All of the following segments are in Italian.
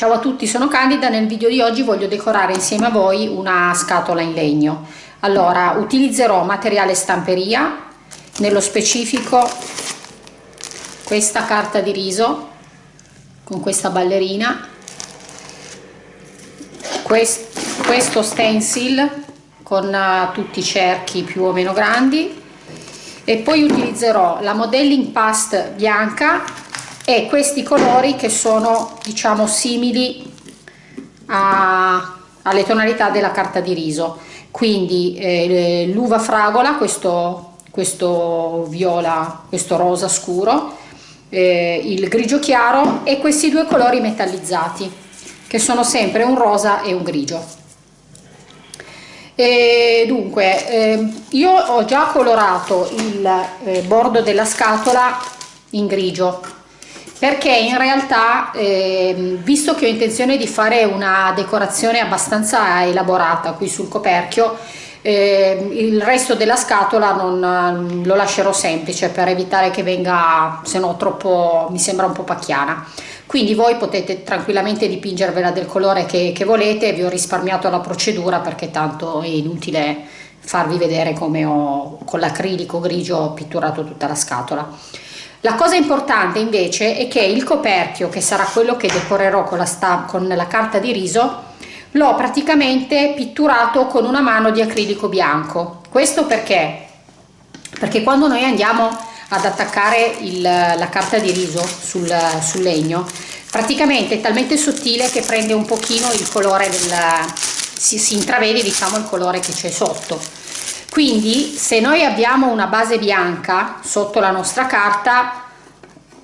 Ciao a tutti, sono Candida, nel video di oggi voglio decorare insieme a voi una scatola in legno. Allora, utilizzerò materiale stamperia, nello specifico questa carta di riso con questa ballerina, quest, questo stencil con uh, tutti i cerchi più o meno grandi e poi utilizzerò la modelling past bianca e questi colori che sono diciamo simili a, alle tonalità della carta di riso. Quindi eh, l'uva fragola questo, questo viola questo rosa scuro eh, il grigio chiaro e questi due colori metallizzati che sono sempre un rosa e un grigio. E dunque eh, io ho già colorato il eh, bordo della scatola in grigio perché in realtà eh, visto che ho intenzione di fare una decorazione abbastanza elaborata qui sul coperchio eh, il resto della scatola non, lo lascerò semplice per evitare che venga se no troppo mi sembra un po' pacchiana. Quindi voi potete tranquillamente dipingervela del colore che, che volete vi ho risparmiato la procedura perché tanto è inutile farvi vedere come ho con l'acrilico grigio pitturato tutta la scatola la cosa importante invece è che il coperchio che sarà quello che decorerò con la, con la carta di riso l'ho praticamente pitturato con una mano di acrilico bianco. Questo perché? Perché quando noi andiamo ad attaccare il, la carta di riso sul, sul, legno praticamente è talmente sottile che prende un pochino il colore del si, si intravede diciamo il colore che c'è sotto quindi se noi abbiamo una base bianca sotto la nostra carta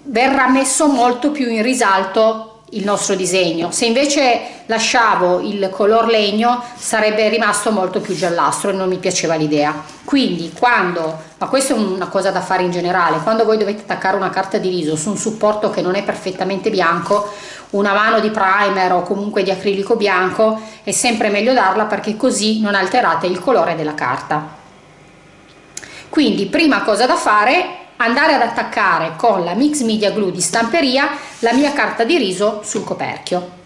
verrà messo molto più in risalto il nostro disegno. Se invece lasciavo il color legno sarebbe rimasto molto più giallastro e non mi piaceva l'idea. Quindi quando ma questa è una cosa da fare in generale quando voi dovete attaccare una carta di riso su un supporto che non è perfettamente bianco una mano di primer o comunque di acrilico bianco è sempre meglio darla perché così non alterate il colore della carta quindi prima cosa da fare andare ad attaccare con la mix media glue di stamperia la mia carta di riso sul coperchio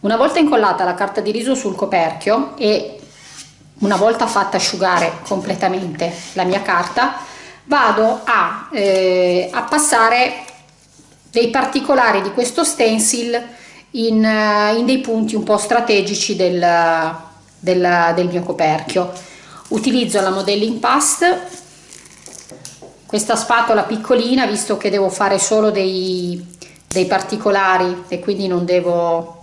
Una volta incollata la carta di riso sul coperchio e una volta fatta asciugare completamente la mia carta, vado a, eh, a passare dei particolari di questo stencil in, in dei punti un po' strategici del, del, del mio coperchio. Utilizzo la modelling past, questa spatola piccolina visto che devo fare solo dei, dei particolari e quindi non devo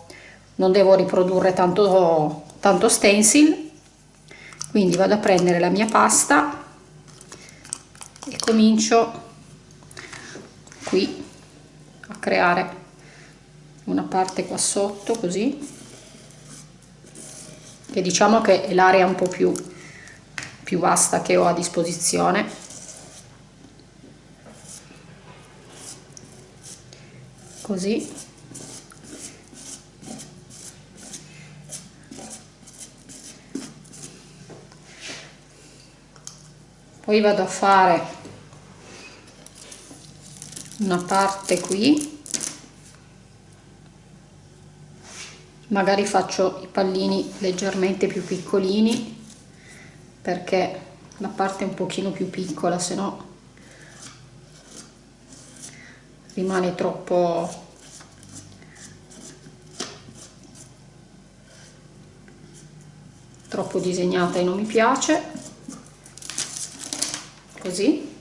non devo riprodurre tanto, tanto stencil. Quindi vado a prendere la mia pasta e comincio qui a creare una parte qua sotto così che diciamo che è l'area un po' più, più vasta che ho a disposizione. Così poi vado a fare una parte qui. Magari faccio i pallini leggermente più piccolini perché la parte è un pochino più piccola se no rimane troppo troppo disegnata e non mi piace così.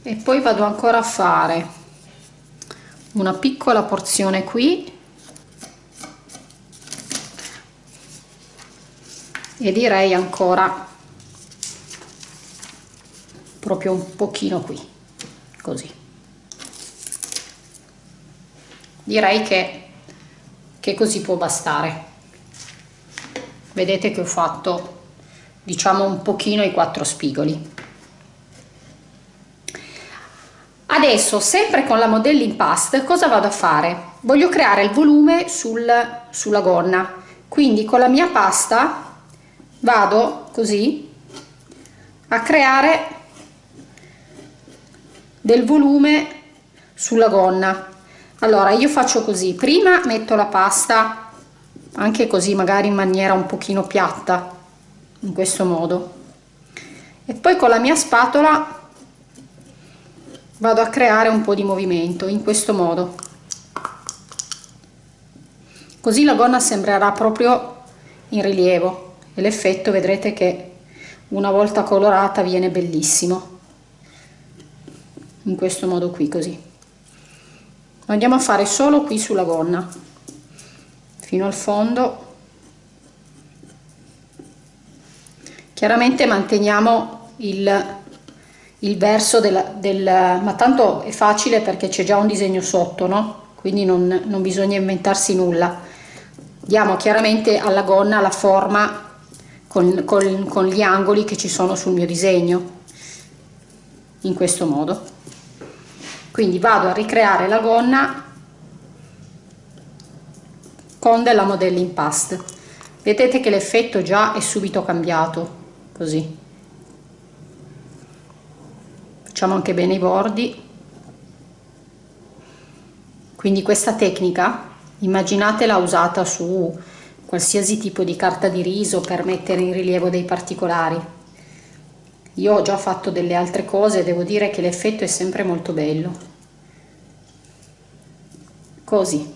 E poi vado ancora a fare una piccola porzione qui. E direi ancora proprio un pochino qui così. Direi che, che così può bastare. Vedete che ho fatto diciamo un pochino i quattro spigoli. Adesso sempre con la modelling past cosa vado a fare? Voglio creare il volume sul, sulla gonna. Quindi con la mia pasta vado così a creare del volume sulla gonna. Allora io faccio così. Prima metto la pasta anche così magari in maniera un pochino piatta in questo modo. E poi con la mia spatola vado a creare un po di movimento in questo modo. Così la gonna sembrerà proprio in rilievo e l'effetto vedrete che una volta colorata viene bellissimo. In questo modo qui così. Lo andiamo a fare solo qui sulla gonna fino al fondo chiaramente manteniamo il, il verso del, del ma tanto è facile perché c'è già un disegno sotto no? Quindi non, non bisogna inventarsi nulla. Diamo chiaramente alla gonna la forma con, con, con gli angoli che ci sono sul mio disegno in questo modo. Quindi vado a ricreare la gonna con della modelling past vedete che l'effetto già è subito cambiato così. Facciamo anche bene i bordi. Quindi questa tecnica immaginatela usata su qualsiasi tipo di carta di riso per mettere in rilievo dei particolari. Io ho già fatto delle altre cose devo dire che l'effetto è sempre molto bello. Così.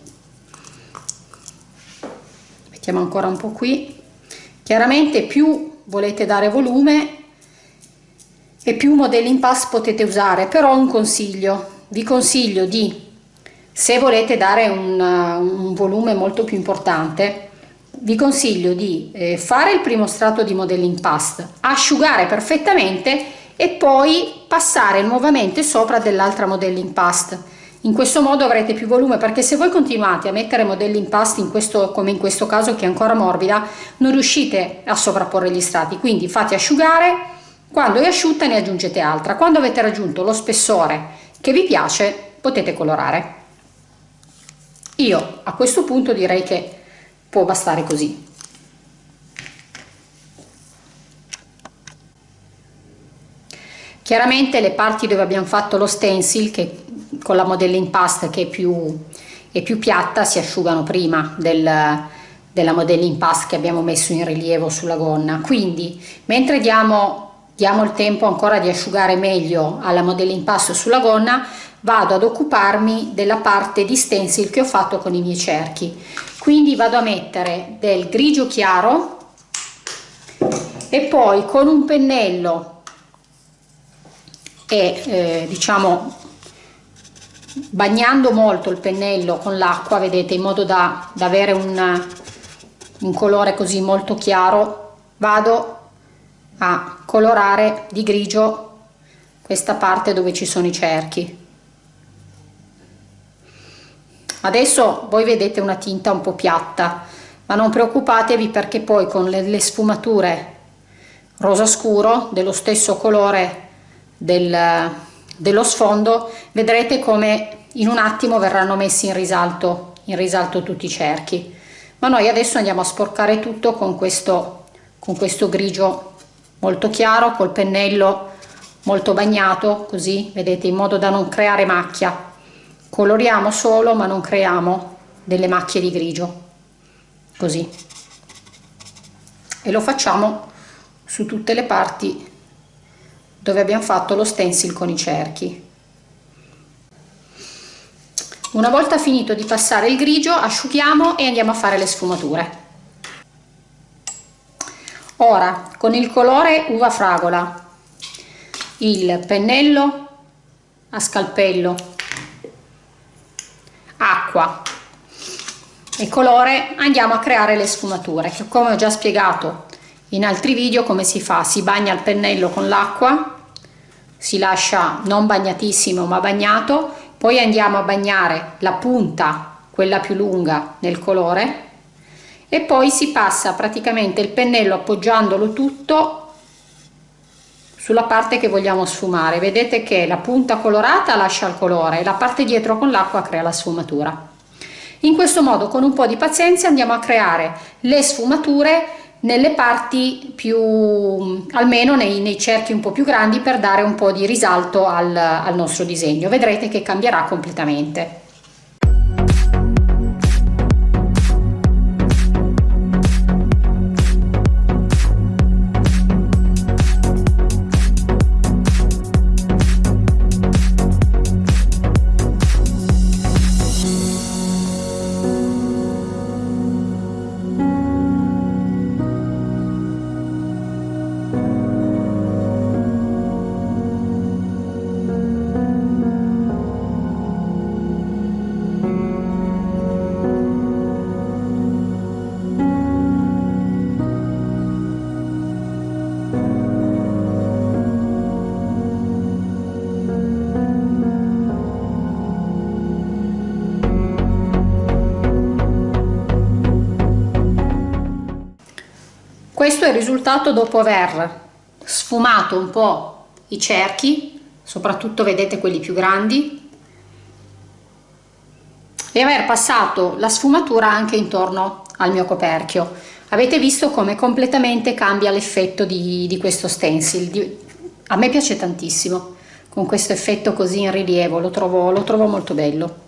Mettiamo ancora un po' qui. Chiaramente più volete dare volume e più modelli in pass potete usare però un consiglio vi consiglio di se volete dare un, un volume molto più importante vi consiglio di eh, fare il primo strato di modelling past asciugare perfettamente e poi passare nuovamente sopra dell'altra modelling past in questo modo avrete più volume perché se voi continuate a mettere modelli in pasta in questo, come in questo caso che è ancora morbida non riuscite a sovrapporre gli strati. Quindi fate asciugare quando è asciutta ne aggiungete altra. Quando avete raggiunto lo spessore che vi piace potete colorare. Io a questo punto direi che può bastare così. Chiaramente le parti dove abbiamo fatto lo stencil che con la modelling pasta che è più, è più piatta si asciugano prima del, della modelling pasta che abbiamo messo in rilievo sulla gonna. Quindi mentre diamo, diamo il tempo ancora di asciugare meglio alla modelling pasta sulla gonna vado ad occuparmi della parte di stencil che ho fatto con i miei cerchi. Quindi vado a mettere del grigio chiaro e poi con un pennello e eh, diciamo bagnando molto il pennello con l'acqua vedete in modo da, da avere un, un colore così molto chiaro. Vado a colorare di grigio questa parte dove ci sono i cerchi. Adesso voi vedete una tinta un po' piatta ma non preoccupatevi perché poi con le, le sfumature rosa scuro dello stesso colore del, dello sfondo vedrete come in un attimo verranno messi in risalto, in risalto tutti i cerchi. Ma noi adesso andiamo a sporcare tutto con questo, con questo grigio molto chiaro, col pennello molto bagnato così vedete in modo da non creare macchia. Coloriamo solo ma non creiamo delle macchie di grigio. Così. E lo facciamo su tutte le parti dove abbiamo fatto lo stencil con i cerchi. Una volta finito di passare il grigio asciughiamo e andiamo a fare le sfumature. Ora con il colore uva fragola. Il pennello a scalpello. Acqua. E colore andiamo a creare le sfumature che come ho già spiegato in altri video come si fa? Si bagna il pennello con l'acqua si lascia non bagnatissimo ma bagnato poi andiamo a bagnare la punta quella più lunga nel colore e poi si passa praticamente il pennello appoggiandolo tutto sulla parte che vogliamo sfumare. Vedete che la punta colorata lascia il colore la parte dietro con l'acqua crea la sfumatura. In questo modo con un po di pazienza andiamo a creare le sfumature nelle parti più almeno nei, nei, cerchi un po più grandi per dare un po di risalto al, al nostro disegno. Vedrete che cambierà completamente questo è il risultato dopo aver sfumato un po' i cerchi soprattutto vedete quelli più grandi e aver passato la sfumatura anche intorno al mio coperchio. Avete visto come completamente cambia l'effetto di, di, questo stencil. A me piace tantissimo con questo effetto così in rilievo lo trovo, lo trovo molto bello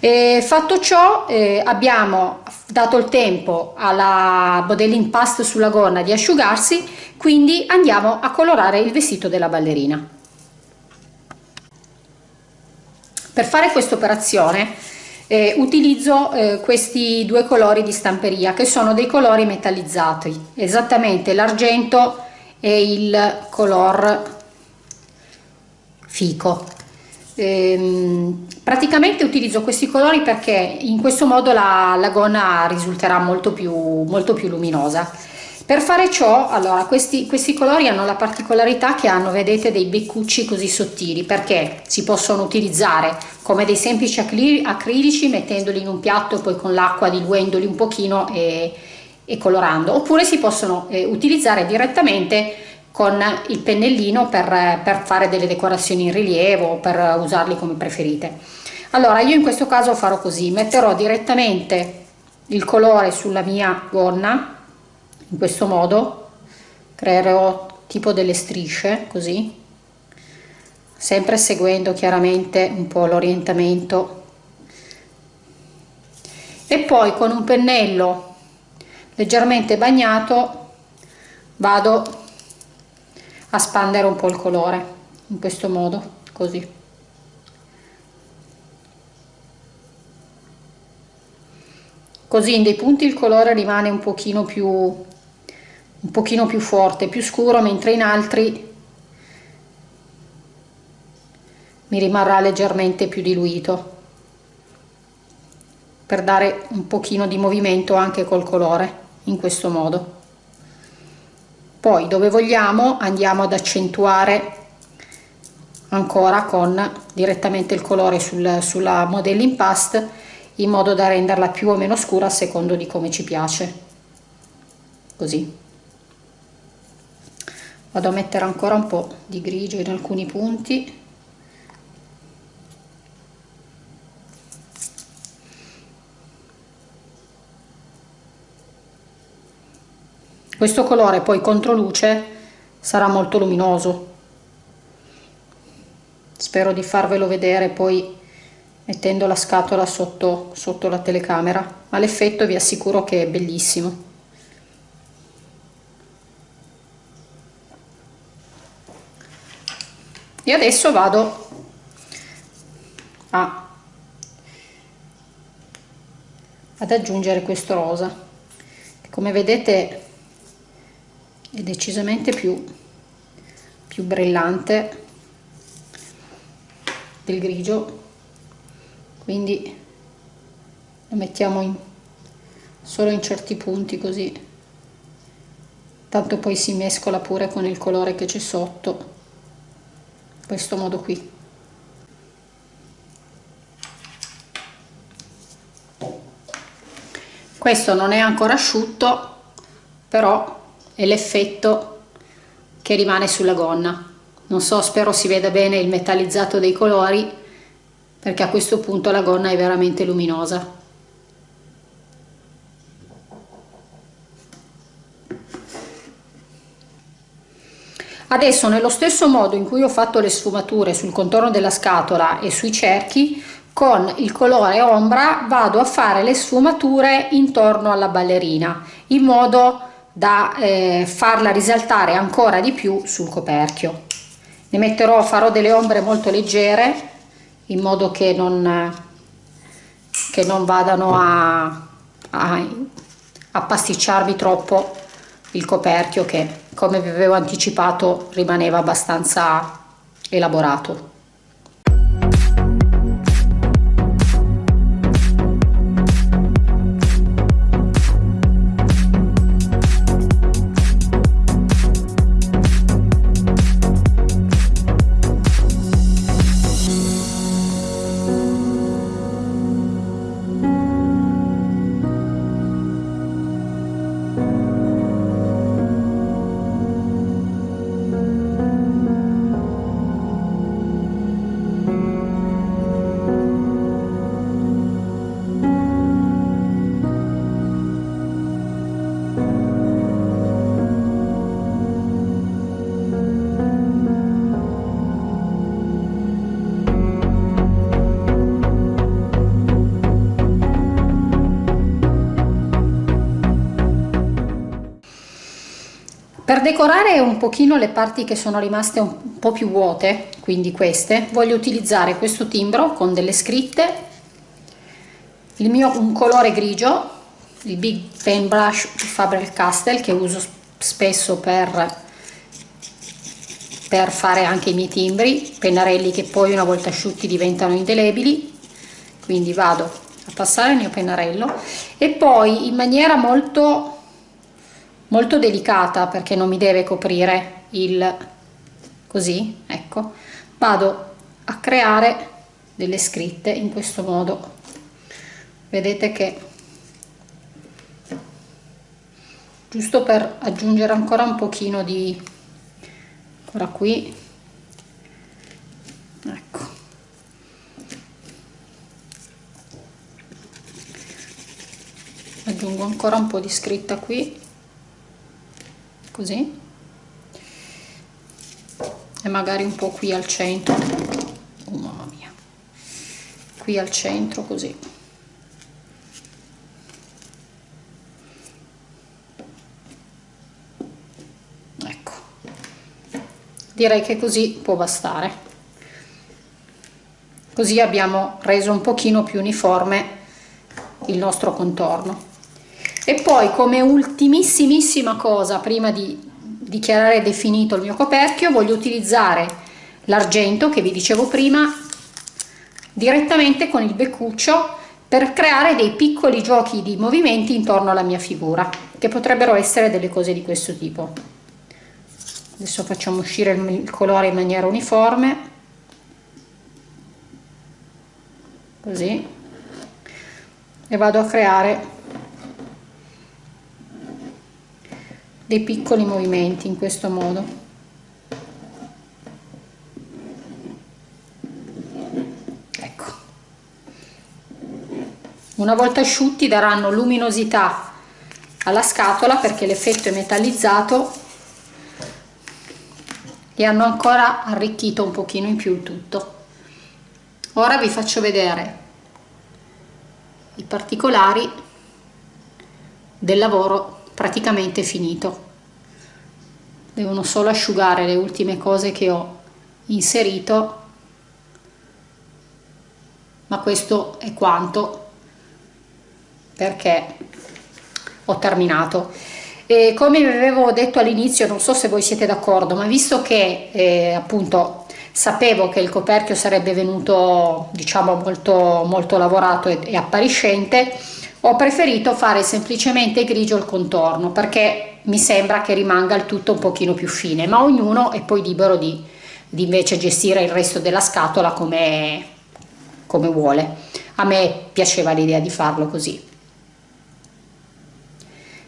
e fatto ciò eh, abbiamo dato il tempo alla modeling paste sulla gonna di asciugarsi, quindi andiamo a colorare il vestito della ballerina. Per fare questa operazione eh, utilizzo eh, questi due colori di stamperia che sono dei colori metallizzati, esattamente l'argento e il color fico Ehm, praticamente utilizzo questi colori perché in questo modo la, la gonna risulterà molto più, molto più luminosa. Per fare ciò, allora, questi, questi colori hanno la particolarità che hanno, vedete, dei beccucci così sottili, perché si possono utilizzare come dei semplici acrilici mettendoli in un piatto e poi con l'acqua diluendoli un pochino e, e colorando, oppure si possono eh, utilizzare direttamente con il pennellino per, per fare delle decorazioni in rilievo o per usarli come preferite. Allora io in questo caso farò così. Metterò direttamente il colore sulla mia gonna in questo modo. Creerò tipo delle strisce così. Sempre seguendo chiaramente un po' l'orientamento. E poi con un pennello leggermente bagnato vado a spandere un po' il colore in questo modo così. Così in dei punti il colore rimane un pochino più un pochino più forte più scuro mentre in altri mi rimarrà leggermente più diluito per dare un pochino di movimento anche col colore in questo modo poi dove vogliamo andiamo ad accentuare ancora con direttamente il colore sul, sulla modelling paste in modo da renderla più o meno scura a secondo di come ci piace. Così. Vado a mettere ancora un po' di grigio in alcuni punti questo colore poi contro luce sarà molto luminoso. Spero di farvelo vedere poi mettendo la scatola sotto, sotto la telecamera ma l'effetto vi assicuro che è bellissimo. E adesso vado a, ad aggiungere questo rosa. Come vedete è decisamente più, più brillante del grigio. Quindi lo mettiamo in, solo in certi punti così. Tanto poi si mescola pure con il colore che c'è sotto questo modo qui. Questo non è ancora asciutto però è l'effetto che rimane sulla gonna. Non so spero si veda bene il metallizzato dei colori perché a questo punto la gonna è veramente luminosa. Adesso nello stesso modo in cui ho fatto le sfumature sul contorno della scatola e sui cerchi, con il colore ombra vado a fare le sfumature intorno alla ballerina, in modo da eh, farla risaltare ancora di più sul coperchio. Ne metterò, farò delle ombre molto leggere, in modo che non, che non vadano a, a, a pasticciarvi troppo il coperchio che come vi avevo anticipato rimaneva abbastanza elaborato Per decorare un pochino le parti che sono rimaste un po' più vuote, quindi queste, voglio utilizzare questo timbro con delle scritte, il mio un colore grigio, il Big Pen Brush Faber-Castell che uso spesso per, per fare anche i miei timbri, pennarelli che poi una volta asciutti diventano indelebili, quindi vado a passare il mio pennarello. E poi in maniera molto molto delicata perché non mi deve coprire il così ecco. Vado a creare delle scritte in questo modo. Vedete che giusto per aggiungere ancora un pochino di ancora qui ecco. Aggiungo ancora un po di scritta qui così. E magari un po' qui al centro. Oh mamma mia. Qui al centro così. Ecco. Direi che così può bastare. Così abbiamo reso un pochino più uniforme il nostro contorno e poi come ultimissimissima cosa prima di dichiarare definito il mio coperchio voglio utilizzare l'argento che vi dicevo prima direttamente con il beccuccio per creare dei piccoli giochi di movimenti intorno alla mia figura che potrebbero essere delle cose di questo tipo. Adesso facciamo uscire il colore in maniera uniforme. Così. E vado a creare dei piccoli movimenti in questo modo. Ecco. Una volta asciutti daranno luminosità alla scatola perché l'effetto è metallizzato e hanno ancora arricchito un pochino in più il tutto. Ora vi faccio vedere i particolari del lavoro praticamente finito. Devono solo asciugare le ultime cose che ho inserito ma questo è quanto perché ho terminato. E come vi avevo detto all'inizio non so se voi siete d'accordo ma visto che eh, appunto sapevo che il coperchio sarebbe venuto diciamo molto molto lavorato e, e appariscente ho preferito fare semplicemente grigio il contorno perché mi sembra che rimanga il tutto un pochino più fine ma ognuno è poi libero di, di invece gestire il resto della scatola come, come vuole. A me piaceva l'idea di farlo così.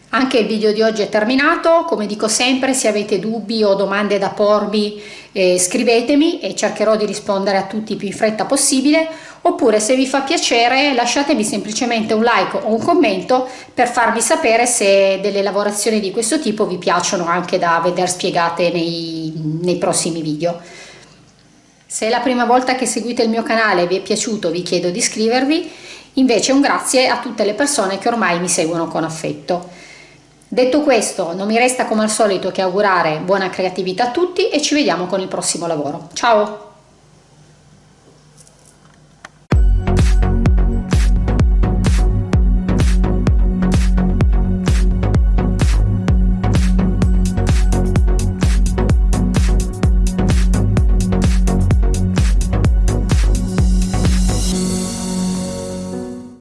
Anche il video di oggi è terminato, come dico sempre se avete dubbi o domande da pormi eh, scrivetemi e cercherò di rispondere a tutti più in fretta possibile oppure se vi fa piacere lasciatemi semplicemente un like o un commento per farvi sapere se delle lavorazioni di questo tipo vi piacciono anche da vedere spiegate nei, nei prossimi video. Se è la prima volta che seguite il mio canale e vi è piaciuto vi chiedo di iscrivervi, invece un grazie a tutte le persone che ormai mi seguono con affetto. Detto questo, non mi resta come al solito che augurare buona creatività a tutti e ci vediamo con il prossimo lavoro. Ciao!